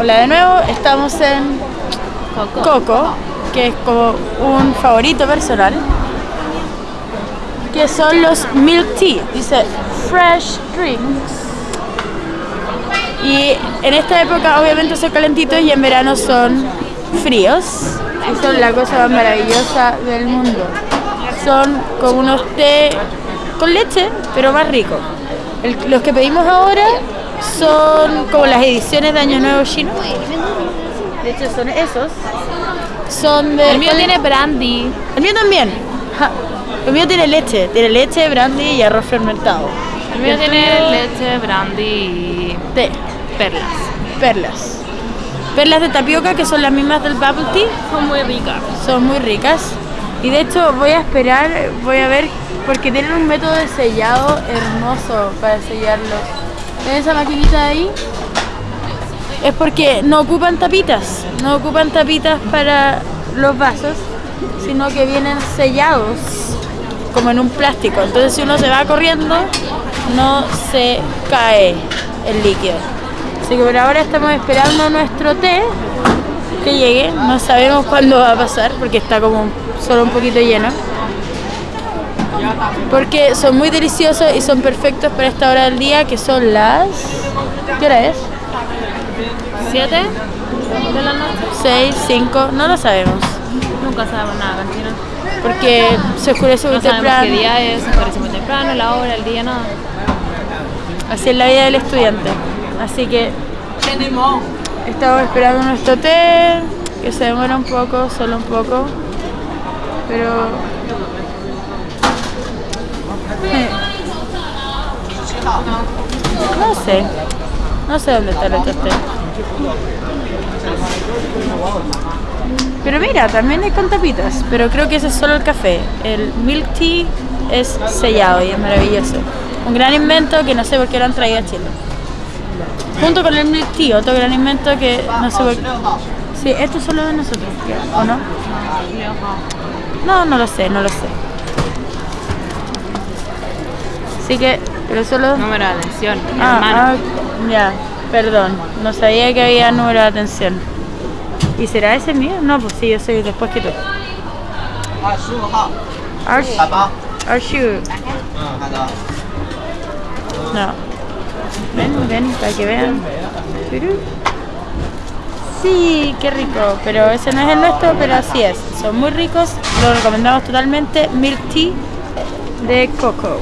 Hola de nuevo, estamos en Coco, que es como un favorito personal, que son los milk tea, dice fresh drinks. Y en esta época obviamente son calentitos y en verano son fríos. Y son la cosa más maravillosa del mundo. Son como unos té con leche, pero más ricos. los que pedimos ahora son como las ediciones de Año Nuevo chino. De hecho son esos. Son de... El mío tiene brandy. El mío también. El mío tiene leche. Tiene leche, brandy y arroz fermentado. El mío tiene leche, brandy y té. Perlas. Perlas. Perlas de tapioca que son las mismas del bubble tea. Son muy ricas. Son muy ricas. Y de hecho voy a esperar, voy a ver, porque tienen un método de sellado hermoso para sellarlos. ¿Ven esa maquinita de ahí? Es porque no ocupan tapitas, no ocupan tapitas para los vasos, sino que vienen sellados como en un plástico. Entonces si uno se va corriendo, no se cae el líquido. Así que por ahora estamos esperando nuestro té que llegue. No sabemos cuándo va a pasar porque está como solo un poquito lleno. Porque son muy deliciosos y son perfectos para esta hora del día que son las... ¿Qué hora es? ¿Siete de la noche? ¿Seis? ¿Cinco? No lo sabemos. Nunca sabemos nada, cantina. Porque se oscurece muy no temprano. qué día es, se oscurece muy temprano, la hora, el día, nada. Así es la vida del estudiante. Así que estamos esperando nuestro té, que se demora un poco, solo un poco. Pero No sé. No sé dónde está el otro té. Pero mira, también hay con tapitas. Pero creo que ese es solo el café. El milk tea es sellado y es maravilloso. Un gran invento que no sé por qué lo han traído a Chile. Junto con el milk tea, otro gran invento que no sé por qué. Sí, esto es solo de nosotros, ¿o no? No, no lo sé, no lo sé. Así que, pero solo... Número de atención, ah, ah, ya, perdón. No sabía que había número de atención. ¿Y será ese mío? No, pues sí, yo soy después que tú. Arshu. No. Ven, ven, para que vean. Sí, qué rico, pero ese no es el nuestro, pero así es. Son muy ricos, lo recomendamos totalmente. Milk tea de coco.